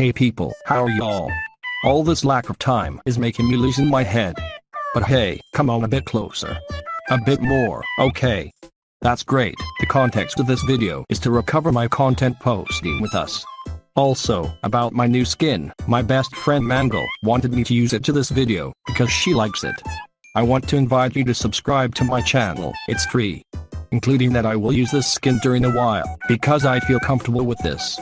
Hey people, how are y'all? All this lack of time is making me losing my head. But hey, come on a bit closer. A bit more, okay. That's great. The context of this video is to recover my content posting with us. Also, about my new skin, my best friend Mangle wanted me to use it to this video because she likes it. I want to invite you to subscribe to my channel, it's free. Including that I will use this skin during a while because I feel comfortable with this.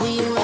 We